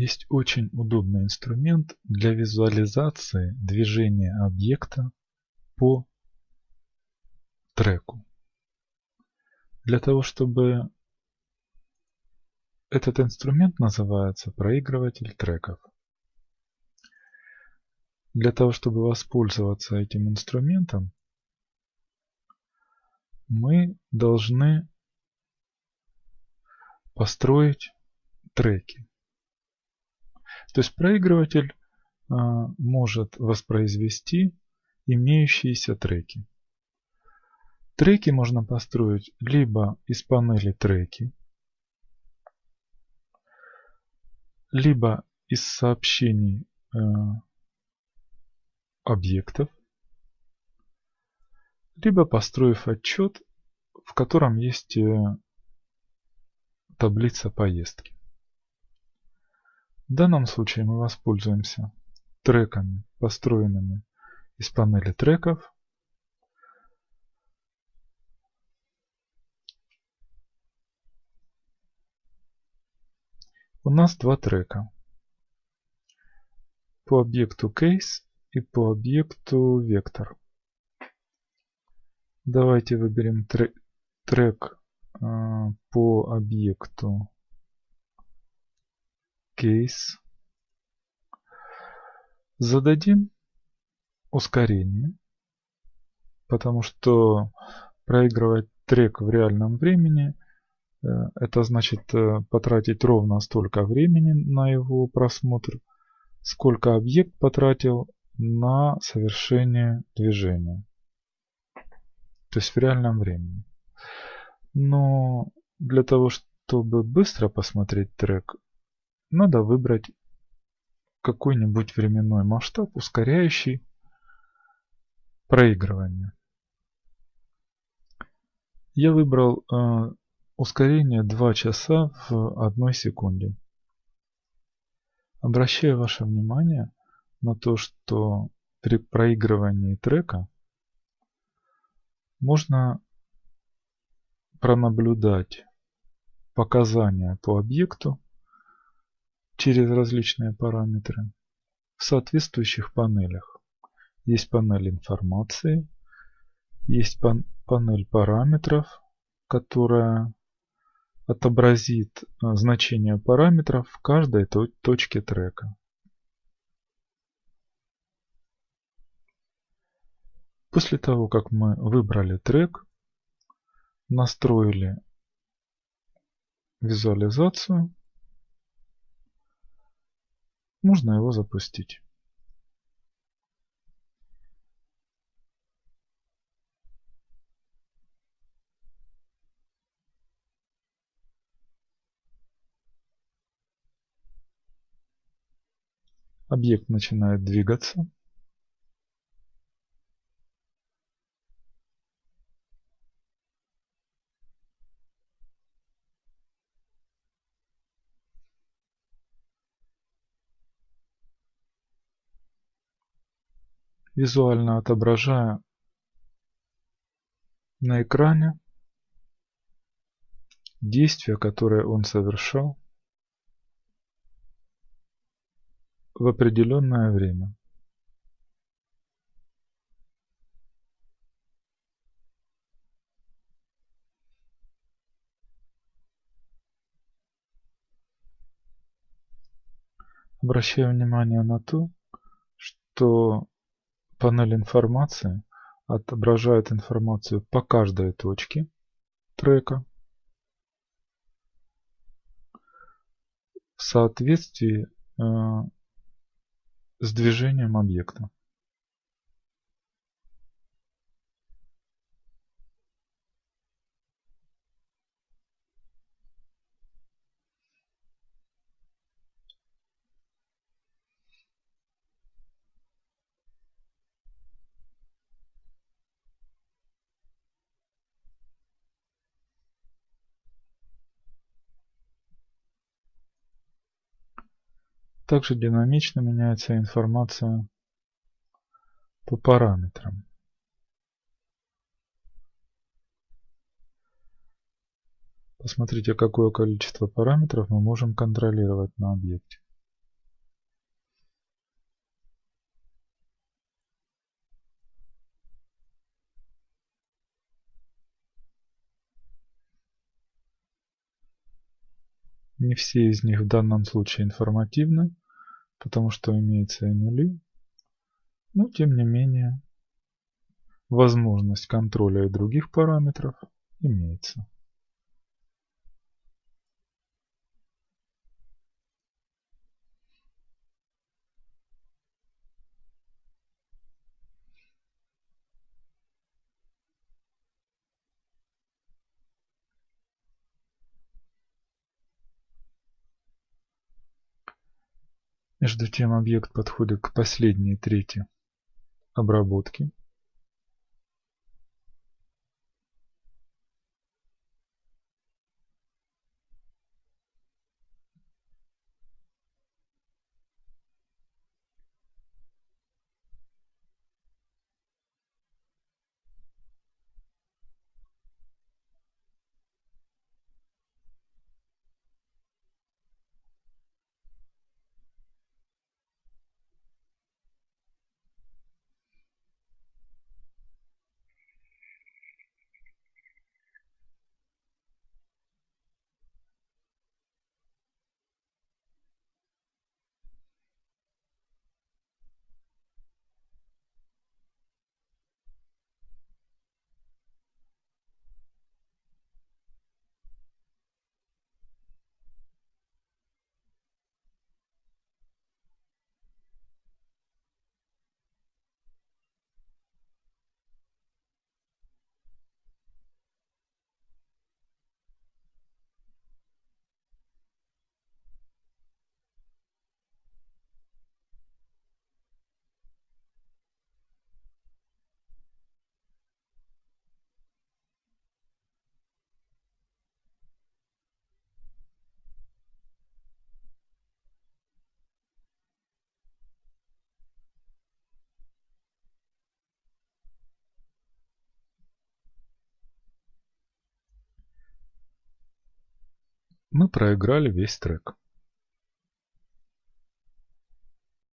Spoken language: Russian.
есть очень удобный инструмент для визуализации движения объекта по треку. Для того, чтобы этот инструмент называется проигрыватель треков. Для того, чтобы воспользоваться этим инструментом, мы должны построить треки. То есть проигрыватель а, может воспроизвести имеющиеся треки. Треки можно построить либо из панели треки, либо из сообщений э, объектов, либо построив отчет, в котором есть э, таблица поездки. В данном случае мы воспользуемся треками, построенными из панели треков. У нас два трека. По объекту case и по объекту вектор. Давайте выберем трек, трек э, по объекту case. Зададим ускорение, потому что проигрывать трек в реальном времени э, это значит э, потратить ровно столько времени на его просмотр, сколько объект потратил на совершение движения. То есть в реальном времени. Но для того, чтобы быстро посмотреть трек, надо выбрать какой-нибудь временной масштаб, ускоряющий проигрывание. Я выбрал э, ускорение 2 часа в 1 секунде. Обращаю ваше внимание на то, что при проигрывании трека можно пронаблюдать показания по объекту через различные параметры в соответствующих панелях. Есть панель информации, есть пан панель параметров, которая отобразит а, значение параметров в каждой точке трека. После того, как мы выбрали трек, настроили визуализацию, можно его запустить. Объект начинает двигаться. Визуально отображая на экране действия, которые он совершал в определенное время. Обращаю внимание на то, что Панель информации отображает информацию по каждой точке трека в соответствии э, с движением объекта. Также динамично меняется информация по параметрам. Посмотрите, какое количество параметров мы можем контролировать на объекте. Не все из них в данном случае информативны потому что имеются и нули. Но тем не менее, возможность контроля и других параметров имеется. Между тем объект подходит к последней трети обработки. Мы проиграли весь трек.